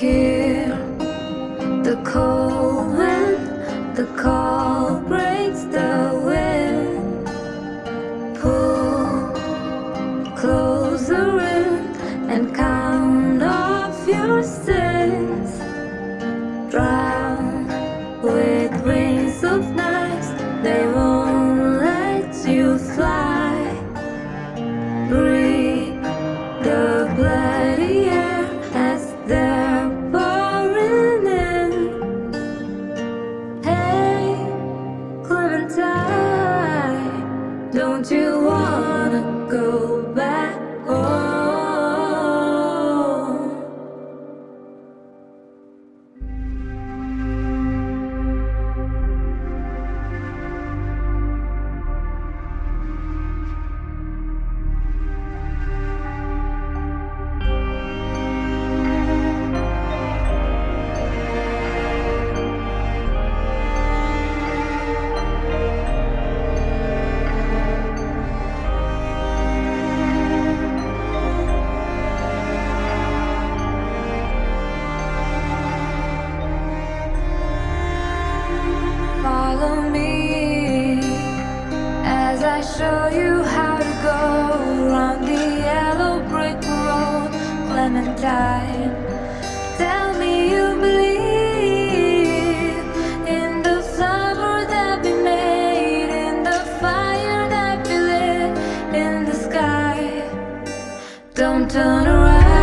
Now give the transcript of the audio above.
hear the cold wind. the call breaks the wind Pull the room and come Don't you wanna go back? Show you how to go around the yellow brick road, Clementine. Tell me you believe in the summer that we made, in the fire that we lit in the sky. Don't turn around.